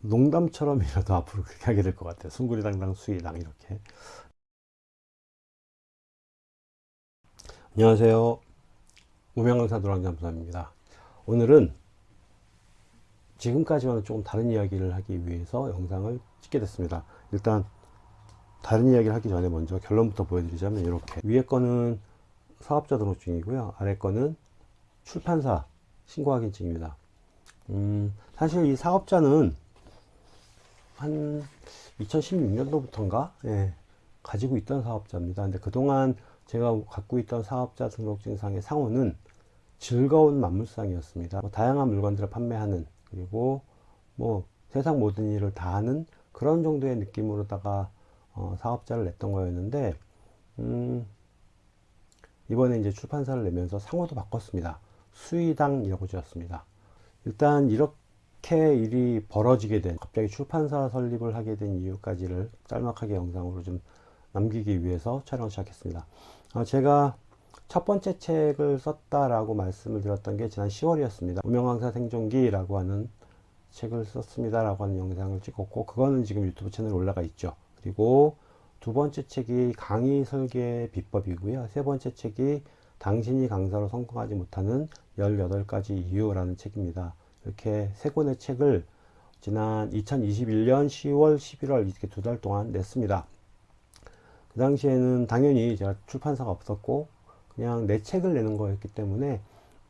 농담처럼이라도 앞으로 그렇게 하게 될 것 같아요. 숭구리당당 수이당 이렇게. 안녕하세요. 무명강사 노랑잠수사입니다. 오늘은 지금까지와는 조금 다른 이야기를 하기 위해서 영상을 찍게 됐습니다. 일단 다른 이야기를 하기 전에 먼저 결론부터 보여드리자면 이렇게 위에 거는 사업자 등록증이고요. 아래 거는 출판사 신고 확인증입니다. 음, 사실 이 사업자는 한 2016년도부터인가 예, 가지고 있던 사업자입니다. 근데 그동안 제가 갖고 있던 사업자 등록증상의 상호는 즐거운 만물상이었습니다. 뭐 다양한 물건들을 판매하는 그리고 뭐 세상 모든 일을 다 하는 그런 정도의 느낌으로다가 어, 사업자를 냈던 거였는데 음, 이번에 이제 출판사를 내면서 상호도 바꿨습니다. 수의당이라고 지었습니다. 일단 이렇게 일이 벌어지게 된 갑자기 출판사 설립을 하게 된 이유까지를 짤막하게 영상으로 좀 남기기 위해서 촬영을 시작했습니다. 어, 제가 첫 번째 책을 썼다라고 말씀을 드렸던 게 지난 10월이었습니다. 무명강사 생존기라고 하는 책을 썼습니다 라고 하는 영상을 찍었고 그거는 지금 유튜브 채널에 올라가 있죠. 그리고 두 번째 책이 강의 설계 비법이고요. 세 번째 책이 당신이 강사로 성공하지 못하는 18가지 이유라는 책입니다. 이렇게 세 권의 책을 지난 2021년 10월, 11월 이렇게 두 달 동안 냈습니다. 그 당시에는 당연히 제가 출판사가 없었고 그냥 내 책을 내는 거였기 때문에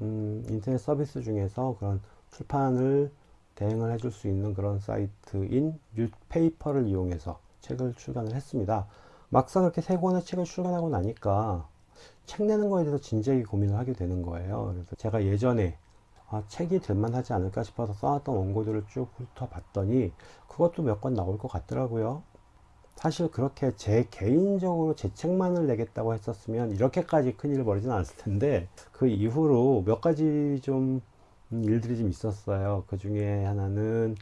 음, 인터넷 서비스 중에서 그런 출판을 대행을 해줄 수 있는 그런 사이트인 뉴페이퍼를 이용해서 책을 출간을 했습니다. 막상 그렇게 세 권의 책을 출간하고 나니까 책 내는 거에 대해서 진지하게 고민을 하게 되는 거예요. 그래서 제가 예전에 아, 책이 될만 하지 않을까 싶어서 써왔던 원고들을 쭉 훑어봤더니 그것도 몇 권 나올 것 같더라고요. 사실 그렇게 제 개인적으로 제 책만을 내겠다고 했었으면 이렇게까지 큰일을 벌이진 않았을 텐데 그 이후로 몇 가지 좀 일들이 좀 있었어요. 그 중에 하나는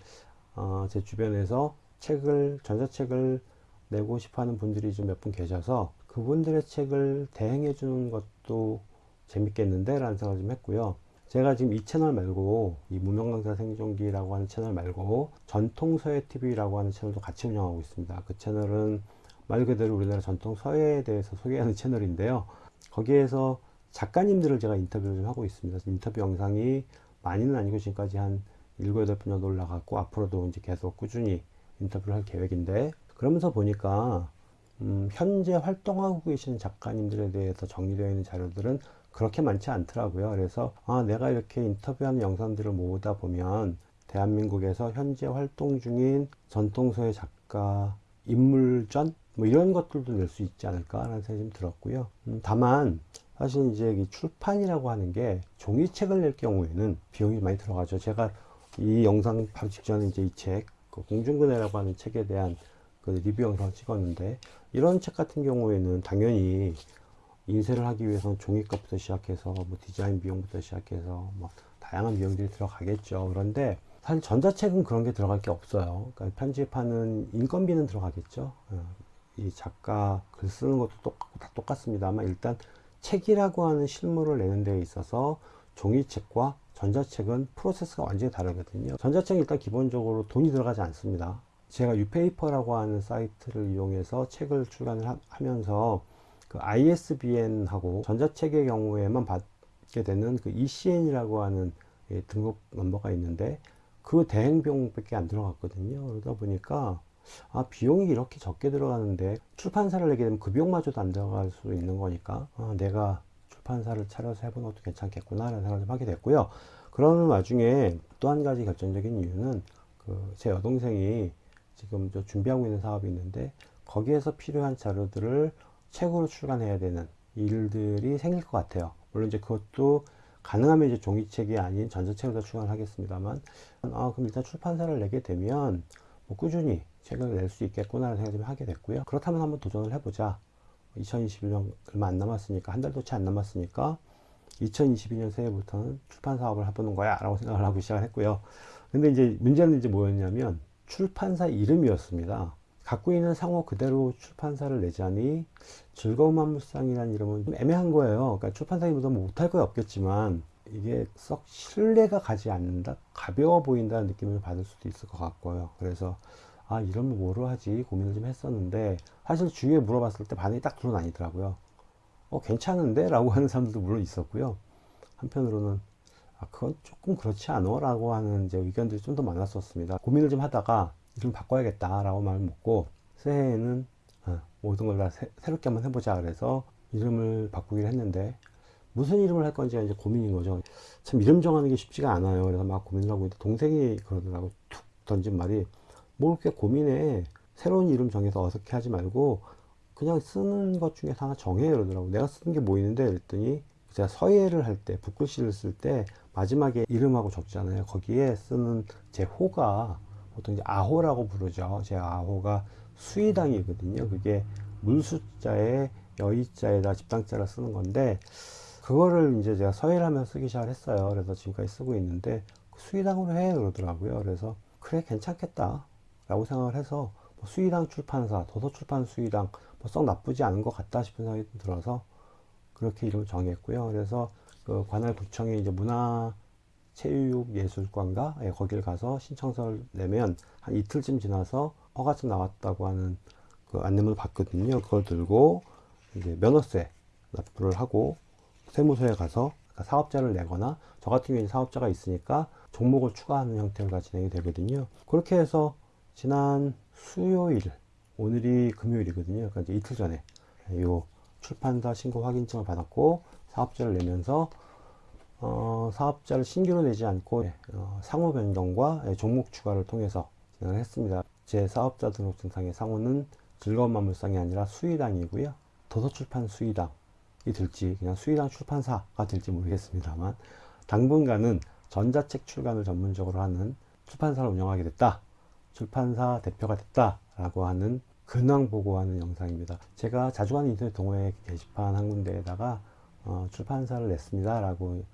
어, 제 주변에서 책을 전자책을 내고 싶어하는 분들이 좀 몇 분 계셔서 그분들의 책을 대행해 주는 것도 재밌겠는데 라는 생각을 좀 했고요 제가 지금 이 채널 말고 이 무명강사 생존기라고 하는 채널 말고 전통서예TV라고 하는 채널도 같이 운영하고 있습니다. 그 채널은 말 그대로 우리나라 전통 서예에 대해서 소개하는 채널인데요. 거기에서 작가님들을 제가 인터뷰를 좀 하고 있습니다. 인터뷰 영상이 많이는 아니고 지금까지 한 7, 8분 정도 올라갔고 앞으로도 이제 계속 꾸준히 인터뷰를 할 계획인데 그러면서 보니까 음, 현재 활동하고 계시는 작가님들에 대해서 정리되어 있는 자료들은 그렇게 많지 않더라고요. 그래서 아, 내가 이렇게 인터뷰하는 영상들을 모으다 보면 대한민국에서 현재 활동 중인 전통서의 작가 인물전 뭐 이런 것들도 낼 수 있지 않을까라는 생각이 좀 들었고요. 음, 다만 사실 이제 이 출판이라고 하는 게 종이책을 낼 경우에는 비용이 많이 들어가죠. 제가 이 영상 바로 직전에 이제 이 책 그 공중근해라고 하는 책에 대한 그 리뷰 영상을 찍었는데 이런 책 같은 경우에는 당연히 인쇄를 하기 위해서는 종이값부터 시작해서 뭐 디자인 비용부터 시작해서 뭐 다양한 비용들이 들어가겠죠. 그런데 사실 전자책은 그런 게 들어갈 게 없어요. 그러니까 편집하는 인건비는 들어가겠죠. 어, 이 작가 글 쓰는 것도 똑같고 다 똑같습니다만 일단 책이라고 하는 실물을 내는 데 있어서 종이책과 전자책은 프로세스가 완전히 다르거든요. 전자책은 일단 기본적으로 돈이 들어가지 않습니다. 제가 유페이퍼라고 하는 사이트를 이용해서 책을 출간을 하, 면서 그 ISBN하고 전자책의 경우에만 받게 되는 그 ECN이라고 하는 예, 등록 넘버가 있는데 그 대행 비용밖에 안 들어갔거든요. 그러다 보니까 아 비용이 이렇게 적게 들어가는데 출판사를 내게 되면 그 비용마저도 안 들어갈 수 있는 거니까 아, 내가 출판사를 차려서 해보는 것도 괜찮겠구나 라는 생각을 좀 하게 됐고요. 그러는 와중에 또 한 가지 결정적인 이유는 그 제 여동생이 지금 저 준비하고 있는 사업이 있는데 거기에서 필요한 자료들을 책으로 출간해야 되는 일들이 생길 것 같아요. 물론 이제 그것도 가능하면 이제 종이책이 아닌 전자책으로 출간하겠습니다만 아 그럼 일단 출판사를 내게 되면 뭐 꾸준히 책을 낼 수 있겠구나 라는 생각을 하게 됐고요. 그렇다면 한번 도전을 해보자. 2021년 얼마 안 남았으니까 한 달도 채 안 남았으니까 2022년 새해부터는 출판 사업을 해보는 거야 라고 생각을 하고 시작을 했고요. 근데 이제 문제는 이제 뭐였냐면 출판사 이름이었습니다 갖고 있는 상호 그대로 출판사를 내자니 즐거운 만물상이라는 이름은 좀 애매한 거예요. 그러니까 출판사 이름도 뭐 못할 거 없겠지만 이게 썩 신뢰가 가지 않는다 가벼워 보인다는 느낌을 받을 수도 있을 것 같고요. 그래서 아 이러면 뭐로 하지? 고민을 좀 했었는데 사실 주위에 물어봤을 때 반응이 딱 둘은 아니더라고요. 어 괜찮은데? 라고 하는 사람들도 물론 있었고요. 한편으로는 아 그건 조금 그렇지 않아? 라고 하는 이제 의견들이 좀 더 많았었습니다. 고민을 좀 하다가 이름 바꿔야겠다 라고 마음을 먹고 새해에는 어, 모든 걸 다 새롭게 한번 해보자 그래서 이름을 바꾸기로 했는데 무슨 이름을 할 건지가 이제 고민인 거죠. 참 이름 정하는 게 쉽지가 않아요. 그래서 막 고민을 하고 있는데 동생이 그러더라고 툭 던진 말이 뭘 그렇게 고민해 새로운 이름 정해서 어색해 하지 말고 그냥 쓰는 것 중에서 하나 정해 그러더라고 내가 쓰는 게 뭐 있는데 그랬더니 제가 서예를 할 때 붓글씨를 쓸 때 마지막에 이름하고 적잖아요 거기에 쓰는 제 호가 보통 이제 아호라고 부르죠. 제 아호가 수의당이거든요. 그게 물숫자에 여의자에다 집당자를 쓰는 건데 그거를 이제 제가 서예를 하면서 쓰기 시작을 했어요. 그래서 지금까지 쓰고 있는데 수의당으로 해 그러더라고요. 그래서 그래 괜찮겠다 라고 생각을 해서 뭐 수의당 출판사 도서출판 수의당 뭐 썩 나쁘지 않은 것 같다 싶은 생각이 들어서 그렇게 이름을 정했고요. 그래서 그 관할 구청에 이제 문화 체육예술관가 예, 거길 가서 신청서를 내면 한 이틀쯤 지나서 허가증 나왔다고 하는 그 안내문을 받거든요. 그걸 들고 이제 면허세 납부를 하고 세무서에 가서 사업자를 내거나 저 같은 경우에 사업자가 있으니까 종목을 추가하는 형태로 진행이 되거든요. 그렇게 해서 지난 수요일 오늘이 금요일이거든요. 그러니까 이틀 전에 요 출판사 신고 확인증을 받았고 사업자를 내면서 어, 사업자를 신규로 내지 않고 어, 상호 변경과 종목 추가를 통해서 진행을 했습니다. 제 사업자 등록증상의 상호는 즐거운 만물상이 아니라 수의당이고요. 도서출판 수의당 이 될지 그냥 수의당 출판사가 될지 모르겠습니다만 당분간은 전자책 출간을 전문적으로 하는 출판사를 운영하게 됐다. 출판사 대표가 됐다 라고 하는 근황 보고하는 영상입니다. 제가 자주 하는 인터넷 동호회 게시판 한 군데에다가 어, 출판사를 냈습니다 라고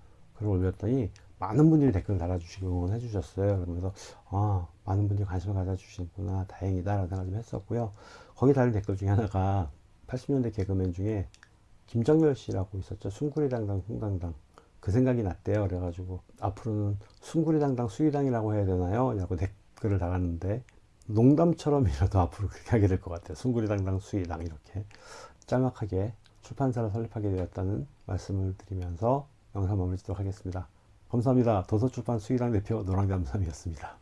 글을 올렸더니 많은 분들이 댓글을 달아주시고 응원해 주셨어요 그래서 아 많은 분들이 관심을 가져주시는구나 다행이다 라는 생각을 좀 했었고요 거기 달린 댓글 중에 하나가 80년대 개그맨 중에 김정열 씨라고 있었죠. 숭구리당당 숭당당. 그 생각이 났대요. 그래가지고 앞으로는 숭구리당당 수의당이라고 해야 되나요? 라고 댓글을 달았는데 농담처럼이라도 앞으로 그렇게 하게 될 것 같아요. 숭구리당당 수의당 이렇게 짤막하게 출판사를 설립하게 되었다는 말씀을 드리면서 영상 마무리 짓도록 하겠습니다. 감사합니다. 도서출판 수의당 대표 노랑잠삼이었습니다.